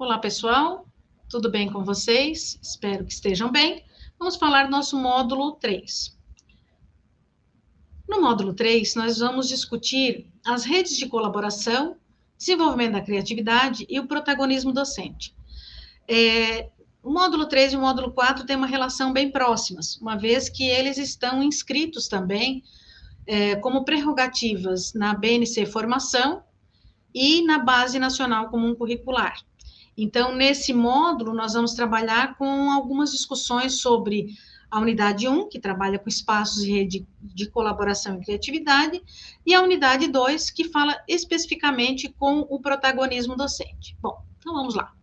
Olá, pessoal. Tudo bem com vocês? Espero que estejam bem. Vamos falar do nosso módulo 3. No módulo 3, nós vamos discutir as redes de colaboração, desenvolvimento da criatividade e o protagonismo docente. É, o módulo 3 e o módulo 4 têm uma relação bem próximas, uma vez que eles estão inscritos também é, como prerrogativas na BNC Formação e na Base Nacional Comum Curricular. Então, nesse módulo, nós vamos trabalhar com algumas discussões sobre a unidade 1, que trabalha com espaços e rede de colaboração e criatividade, e a unidade 2, que fala especificamente com o protagonismo docente. Bom, então vamos lá.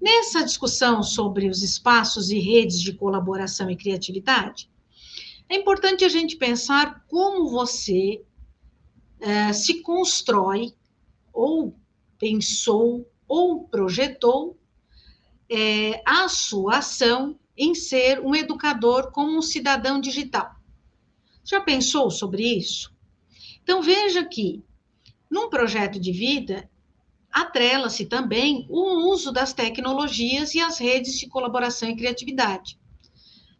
Nessa discussão sobre os espaços e redes de colaboração e criatividade, é importante a gente pensar como você é, se constrói, ou pensou, ou projetou é, a sua ação em ser um educador como um cidadão digital. Já pensou sobre isso? Então veja que num projeto de vida atrela-se também o uso das tecnologias e as redes de colaboração e criatividade.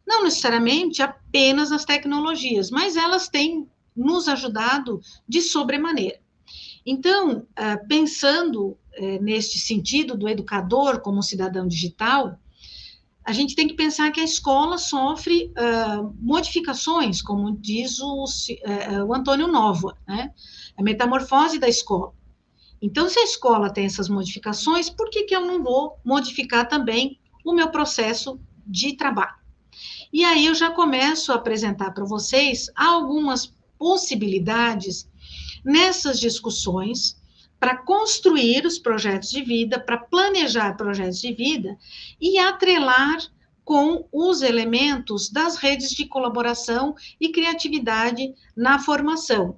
Não necessariamente apenas as tecnologias, mas elas têm nos ajudado de sobremaneira. Então, ah, pensando eh, neste sentido do educador como cidadão digital, a gente tem que pensar que a escola sofre uh, modificações, como diz o, uh, o Antônio Nova, né? a metamorfose da escola. Então, se a escola tem essas modificações, por que, que eu não vou modificar também o meu processo de trabalho? E aí eu já começo a apresentar para vocês algumas possibilidades nessas discussões para construir os projetos de vida, para planejar projetos de vida e atrelar com os elementos das redes de colaboração e criatividade na formação.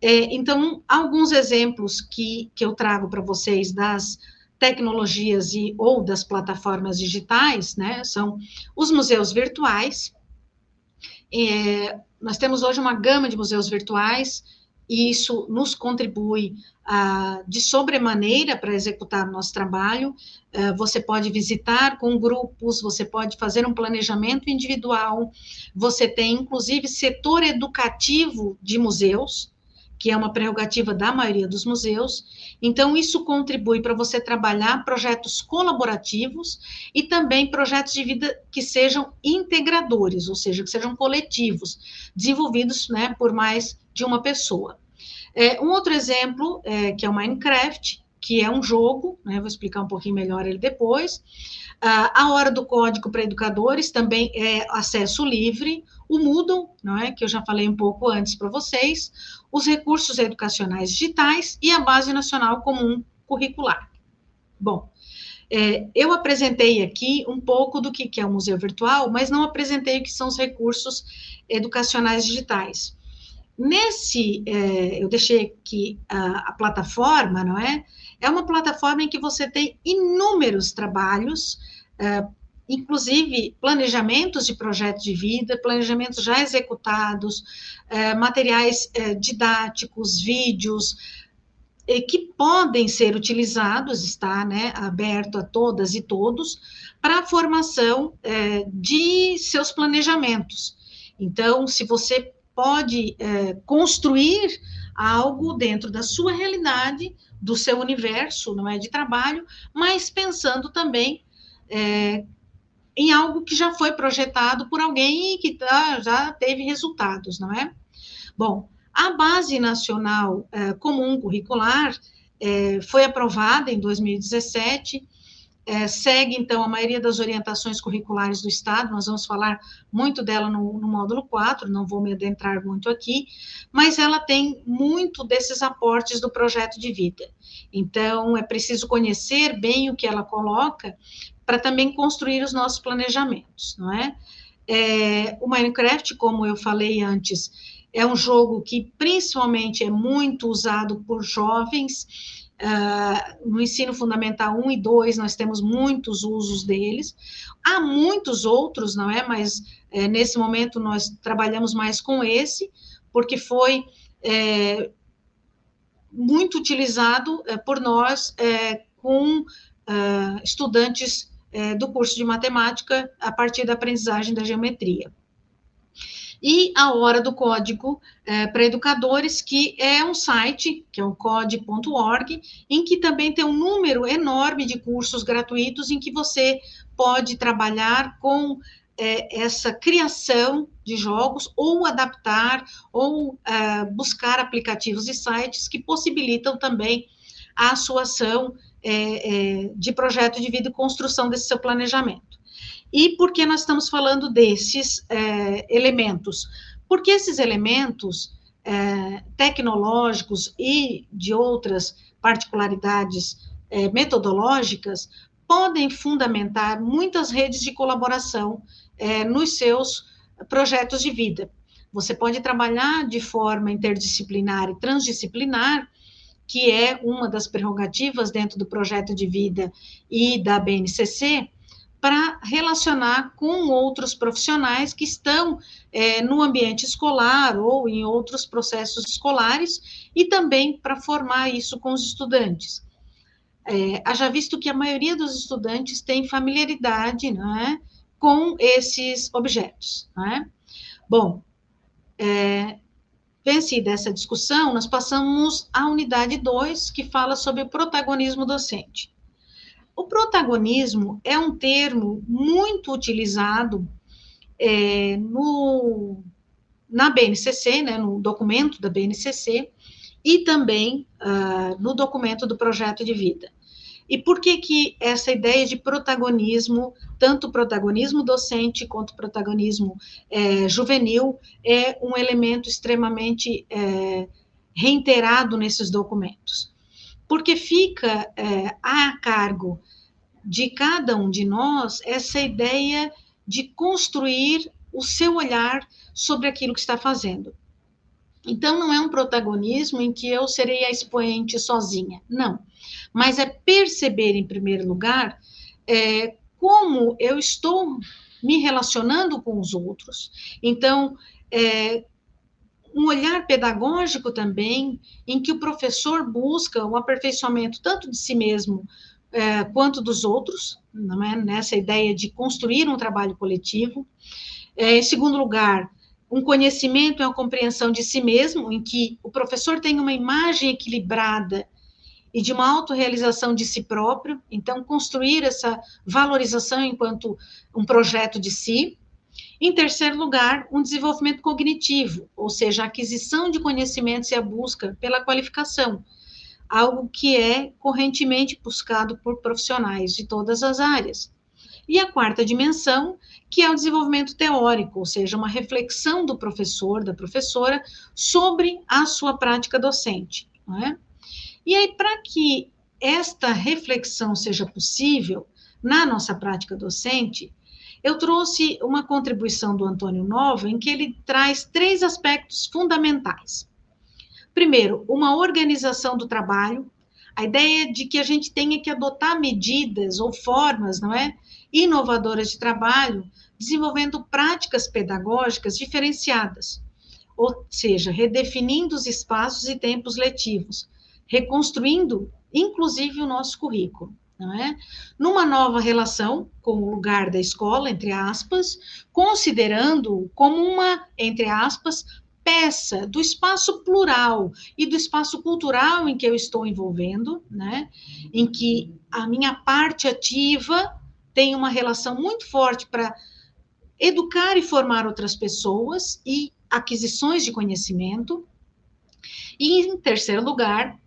É, então, alguns exemplos que, que eu trago para vocês das tecnologias e ou das plataformas digitais, né, são os museus virtuais. É, nós temos hoje uma gama de museus virtuais, e isso nos contribui ah, de sobremaneira para executar nosso trabalho. Ah, você pode visitar com grupos, você pode fazer um planejamento individual, você tem inclusive setor educativo de museus, que é uma prerrogativa da maioria dos museus. Então, isso contribui para você trabalhar projetos colaborativos e também projetos de vida que sejam integradores, ou seja, que sejam coletivos, desenvolvidos né, por mais de uma pessoa. É, um outro exemplo, é, que é o Minecraft, que é um jogo, né, vou explicar um pouquinho melhor ele depois. Ah, a Hora do Código para Educadores também é acesso livre. O Moodle, não é, que eu já falei um pouco antes para vocês. Os recursos educacionais digitais e a Base Nacional Comum Curricular. Bom, é, eu apresentei aqui um pouco do que, que é o museu virtual, mas não apresentei o que são os recursos educacionais digitais. Nesse, é, eu deixei aqui a, a, plataforma, não é? É uma plataforma em que você tem inúmeros trabalhos, é, inclusive planejamentos de projetos de vida, planejamentos já executados, é, materiais é, didáticos, vídeos, que podem ser utilizados, está né, aberto a todas e todos, para a formação é, de seus planejamentos. Então, se você pode é, construir algo dentro da sua realidade, do seu universo, não é, de trabalho, mas pensando também é, em algo que já foi projetado por alguém e que tá, já teve resultados, não é? Bom, a Base Nacional é, Comum Curricular é, foi aprovada em 2017 é, segue, então, a maioria das orientações curriculares do Estado, nós vamos falar muito dela no, no, módulo 4, não vou me adentrar muito aqui, mas ela tem muito desses aportes do projeto de vida. Então, é preciso conhecer bem o que ela coloca para também construir os nossos planejamentos, não é? é? O Minecraft, como eu falei antes, é um jogo que principalmente é muito usado por jovens, Uh, no ensino fundamental 1 e 2, nós temos muitos usos deles. Há muitos outros, não é? Mas é, nesse momento nós trabalhamos mais com esse, porque foi é, muito utilizado é, por nós é, com uh, estudantes uh, do curso de matemática a partir da aprendizagem da geometria. E a Hora do Código uh, para Educadores, que é um site, que é o code.org, em que também tem um número enorme de cursos gratuitos em que você pode trabalhar com é, essa criação de jogos ou adaptar ou é, buscar aplicativos e sites que possibilitam também a sua ação é, é, de projeto de vida e construção desse seu planejamento. E por que nós estamos falando desses é, elementos? Porque esses elementos é, tecnológicos e de outras particularidades metodológicas podem fundamentar muitas redes de colaboração é, nos seus projetos de vida. Você pode trabalhar de forma interdisciplinar e transdisciplinar, que é uma das prerrogativas dentro do projeto de vida e da BNCC, para relacionar com outros profissionais que estão é, no ambiente escolar ou em outros processos escolares e também para formar isso com os estudantes é, haja visto que a maioria dos estudantes tem familiaridade é, com esses objetos. É? Bom, é, vencida essa discussão, nós passamos à unidade 2, que fala sobre o protagonismo docente. O protagonismo é um termo muito utilizado é, no, na BNCC, né, no documento da BNCC, e também uh, no documento do projeto de vida. E por que que essa ideia de protagonismo, tanto protagonismo docente quanto protagonismo é, juvenil, é um elemento extremamente é, reiterado nesses documentos? Porque fica é, a cargo de cada um de nós essa ideia de construir o seu olhar sobre aquilo que está fazendo. Então, não é um protagonismo em que eu serei a expoente sozinha, não. Mas é perceber, em primeiro lugar, é, como eu estou me relacionando com os outros. Então, é, um olhar pedagógico também, em que o professor busca o aperfeiçoamento tanto de si mesmo é, quanto dos outros, não é? nessa ideia de construir um trabalho coletivo. É, em segundo lugar, um conhecimento é uma compreensão de si mesmo, em que o professor tem uma imagem equilibrada e de uma autorrealização de si próprio, então construir essa valorização enquanto um projeto de si. Em terceiro lugar, um desenvolvimento cognitivo, ou seja, a aquisição de conhecimentos e a busca pela qualificação, algo que é correntemente buscado por profissionais de todas as áreas. E a quarta dimensão, que é o desenvolvimento teórico, ou seja, uma reflexão do professor, da professora, sobre a sua prática docente. É? E aí, para que esta reflexão seja possível na nossa prática docente, eu trouxe uma contribuição do Antônio Nova, em que ele traz três aspectos fundamentais. Primeiro, uma organização do trabalho, a ideia de que a gente tenha que adotar medidas ou formas, não é, inovadoras de trabalho, desenvolvendo práticas pedagógicas diferenciadas, ou seja, redefinindo os espaços e tempos letivos, reconstruindo, inclusive, o nosso currículo. Não é? Numa nova relação com o lugar da escola, entre aspas, considerando como uma, entre aspas, peça do espaço plural e do espaço cultural em que eu estou envolvendo, né? Em que a minha parte ativa tem uma relação muito forte para educar e formar outras pessoas e aquisições de conhecimento. E, em terceiro lugar,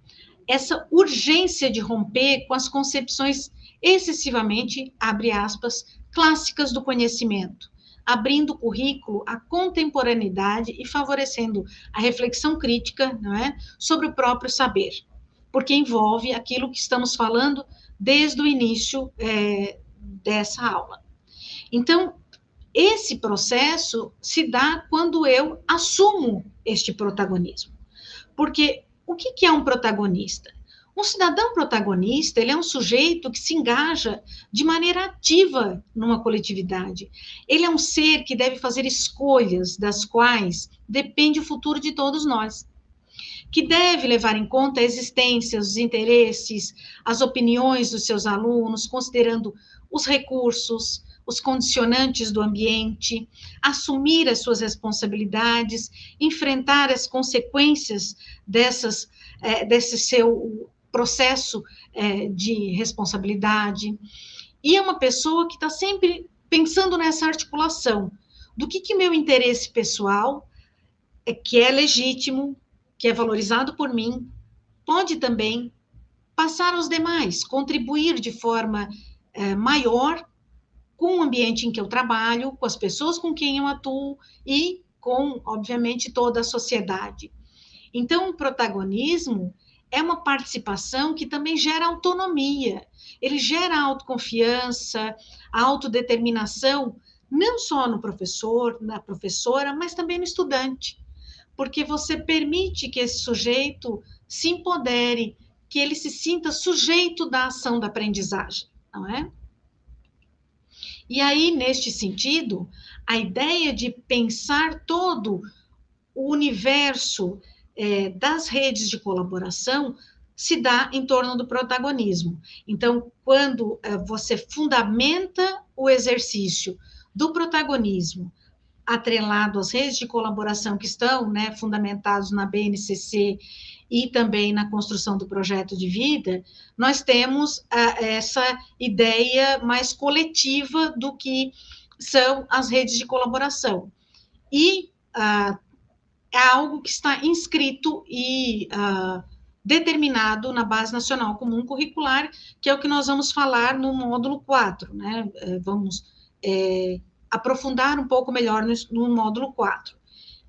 essa urgência de romper com as concepções excessivamente, abre aspas, clássicas do conhecimento, abrindo o currículo à contemporaneidade e favorecendo a reflexão crítica não é, sobre o próprio saber, porque envolve aquilo que estamos falando desde o início é, dessa aula. Então, esse processo se dá quando eu assumo este protagonismo. Porque o que, que é um protagonista? Um cidadão protagonista, ele é um sujeito que se engaja de maneira ativa numa coletividade. Ele é um ser que deve fazer escolhas das quais depende o futuro de todos nós. que deve levar em conta a existência, os interesses, as opiniões dos seus alunos, considerando os recursos, os condicionantes do ambiente, assumir as suas responsabilidades, enfrentar as consequências dessas, é, desse seu processo é, de responsabilidade. E é uma pessoa que está sempre pensando nessa articulação do que, que meu interesse pessoal, é, que é legítimo, que é valorizado por mim, pode também passar aos demais, contribuir de forma é, maior com o ambiente em que eu trabalho, com as pessoas com quem eu atuo e com, obviamente, toda a sociedade. Então, o protagonismo é uma participação que também gera autonomia, ele gera autoconfiança, autodeterminação, não só no professor, na professora, mas também no estudante, porque você permite que esse sujeito se empodere, que ele se sinta sujeito da ação da aprendizagem, não é? E aí, neste sentido, a ideia de pensar todo o universo é, das redes de colaboração se dá em torno do protagonismo. Então, quando é, você fundamenta o exercício do protagonismo atrelado às redes de colaboração que estão né, fundamentados na BNCC e também na construção do projeto de vida, nós temos uh, essa ideia mais coletiva do que são as redes de colaboração. E uh, é algo que está inscrito e uh, determinado na Base Nacional Comum Curricular, que é o que nós vamos falar no módulo 4, né? Eh, vamos é, aprofundar um pouco melhor no, no módulo 4.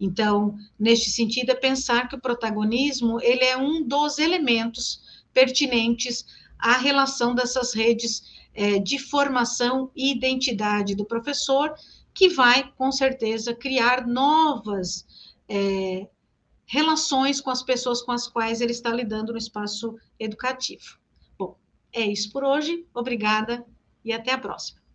Então, neste sentido, é pensar que o protagonismo ele é um dos elementos pertinentes à relação dessas redes é, de formação e identidade do professor, que vai, com certeza, criar novas é, relações com as pessoas com as quais ele está lidando no espaço educativo. Bom, é isso por hoje. Obrigada e até a próxima.